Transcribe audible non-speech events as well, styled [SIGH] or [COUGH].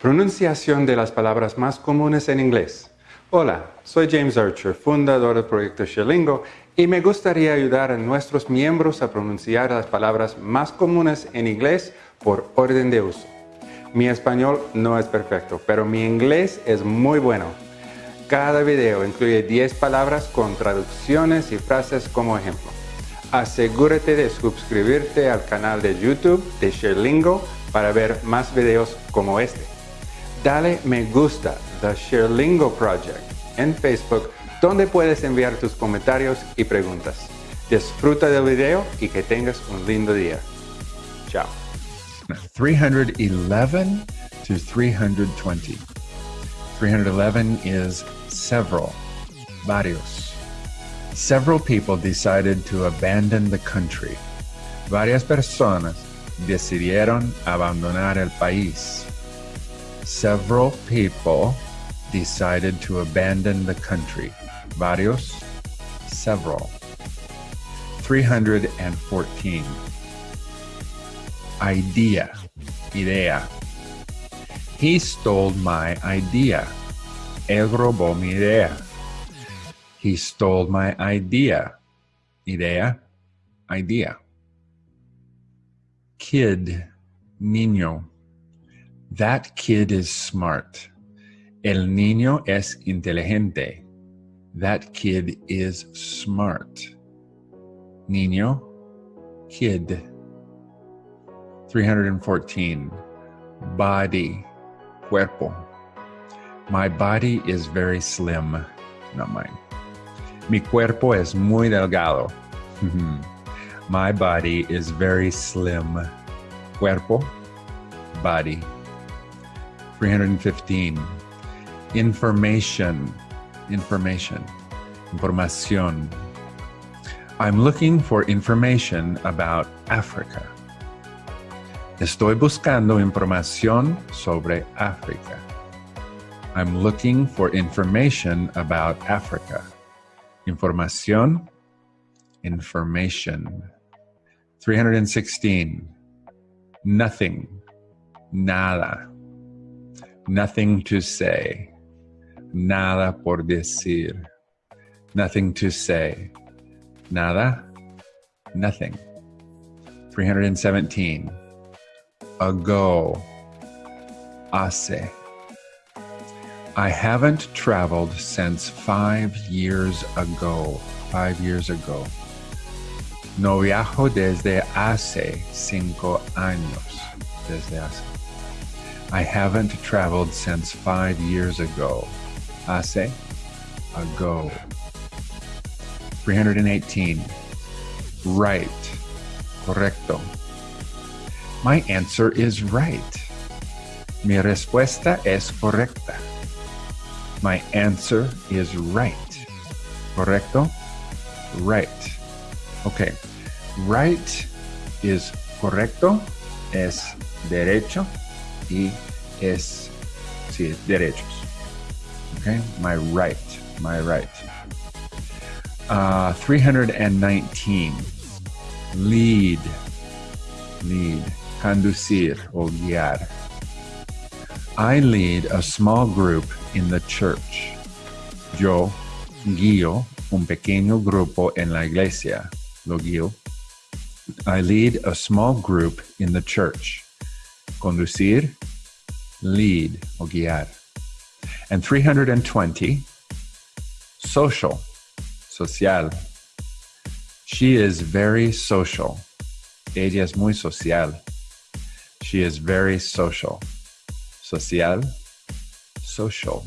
Pronunciación de las palabras más comunes en inglés. Hola, soy James Archer, fundador del proyecto Sherlingo, y me gustaría ayudar a nuestros miembros a pronunciar las palabras más comunes en inglés por orden de uso. Mi español no es perfecto, pero mi inglés es muy bueno. Cada video incluye 10 palabras con traducciones y frases como ejemplo. Asegúrate de suscribirte al canal de YouTube de Sherlingo para ver más videos como este dale me gusta The Sherlingo Project en Facebook donde puedes enviar tus comentarios y preguntas. Disfruta del video y que tengas un lindo día. Chao. 311 to 320. 311 is several, varios. Several people decided to abandon the country. Varias personas decidieron abandonar el país several people decided to abandon the country. Varios, several. 314. Idea, idea. He stole my idea. Él robó mi idea. He stole my idea. Idea, idea. Kid, niño. That kid is smart. El niño es inteligente. That kid is smart. Niño, kid. 314. Body, cuerpo. My body is very slim. Not mine. Mi cuerpo es muy delgado. [LAUGHS] My body is very slim. Cuerpo, body. 315. Information. Information. Información. I'm looking for information about Africa. Estoy buscando información sobre África. I'm looking for information about Africa. Información. Information. 316. Nothing. Nada. Nothing to say. Nada por decir. Nothing to say. Nada. Nothing. 317. Ago. Hace. I haven't traveled since five years ago. Five years ago. No viajo desde hace cinco años. Desde hace. I haven't traveled since five years ago. Hace ago. 318. Right. Correcto. My answer is right. Mi respuesta es correcta. My answer is right. Correcto? Right. Okay. Right is correcto, es derecho, y es, sí, derechos. Okay, my right, my right. Uh, 319, lead, lead, conducir guiar. I lead a small group in the church. Yo guío un pequeño grupo en la iglesia. Lo guío. I lead a small group in the church. Conducir, lead o guiar. And 320, social, social. She is very social. Ella es muy social. She is very social. Social, social.